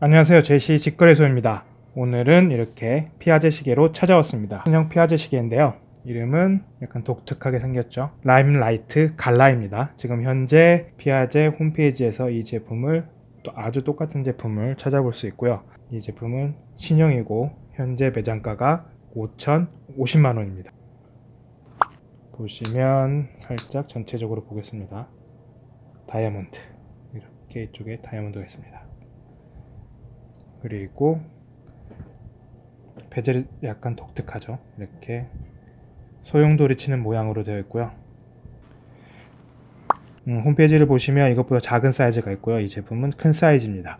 안녕하세요. 제시 직거래소입니다. 오늘은 이렇게 피아제 시계로 찾아왔습니다. 신형 피아제 시계인데요. 이름은 약간 독특하게 생겼죠. 라임라이트 갈라입니다. 지금 현재 피아제 홈페이지에서 이 제품을 또 아주 똑같은 제품을 찾아볼 수 있고요. 이 제품은 신형이고 현재 매장가가 5,050만원입니다. 보시면 살짝 전체적으로 보겠습니다. 다이아몬드. 이렇게 이쪽에 다이아몬드가 있습니다 그리고 베젤이 약간 독특하죠? 이렇게 소용돌이 치는 모양으로 되어 있고요. 음, 홈페이지를 보시면 이것보다 작은 사이즈가 있고요. 이 제품은 큰 사이즈입니다.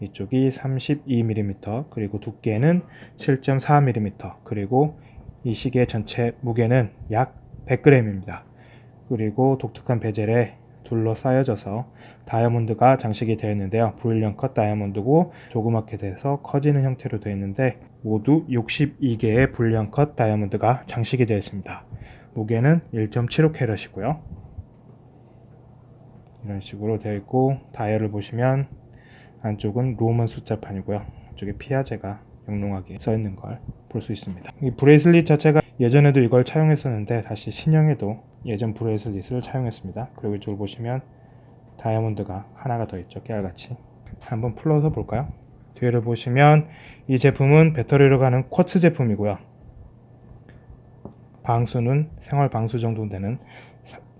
이쪽이 32mm 그리고 두께는 7.4mm 그리고 이 시계 전체 무게는 약 100g입니다. 그리고 독특한 bezel에 둘러싸여져서 다이아몬드가 장식이 되어 있는데요. brilliant cut 다이아몬드고 조그맣게 돼서 커지는 형태로 되어 있는데 모두 62개의 brilliant cut 다이아몬드가 장식이 되어 있습니다. 무게는 1.75캐럿이고요. 이런 식으로 되어 있고 다이얼을 보시면 안쪽은 Roman 숫자판이고요. 이쪽에 피아제가 영롱하게 써 있는 걸 볼 수 있습니다. 이 bracelet 자체가 예전에도 이걸 차용했었는데 다시 신형에도 예전 bracelet을 차용했습니다. 그리고 이쪽을 보시면 다이아몬드가 하나가 더 있죠 깨알같이. 한번 풀어서 볼까요? 뒤를 보시면 이 제품은 배터리로 가는 quartz 제품이고요. 방수는 생활 방수 정도 되는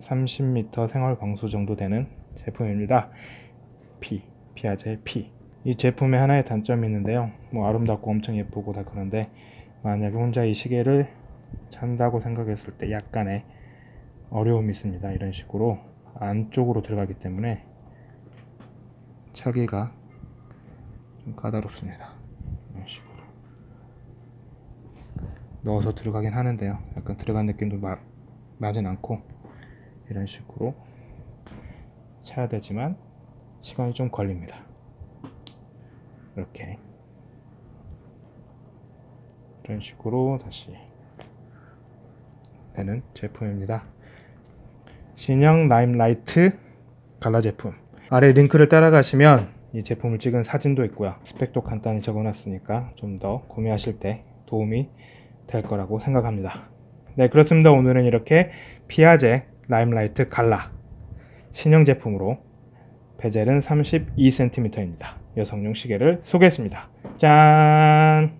30m 생활 방수 정도 되는 제품입니다. P, 피아제 P. 이 제품의 하나의 단점이 있는데요. 뭐 아름답고 엄청 예쁘고 다 그런데 만약에 혼자 이 시계를 찬다고 생각했을 때 약간의 어려움이 있습니다. 이런 식으로 안쪽으로 들어가기 때문에 차기가 좀 까다롭습니다. 이런 식으로 넣어서 들어가긴 하는데요. 약간 들어간 느낌도 마, 나진 않고 이런 식으로 차야 되지만 시간이 좀 걸립니다. 이렇게. 이런 식으로 다시 되는 제품입니다 신형 라임라이트 갈라 제품. 아래 링크를 따라가시면 이 제품을 찍은 사진도 있고요. 스펙도 간단히 적어놨으니까 좀 더 구매하실 때 도움이 될 거라고 생각합니다. 네 그렇습니다. 오늘은 이렇게 피아제 라임라이트 갈라 신형 제품으로 베젤은 32cm입니다. 여성용 시계를 소개했습니다. 짠